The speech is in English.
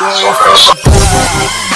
You ain't fucking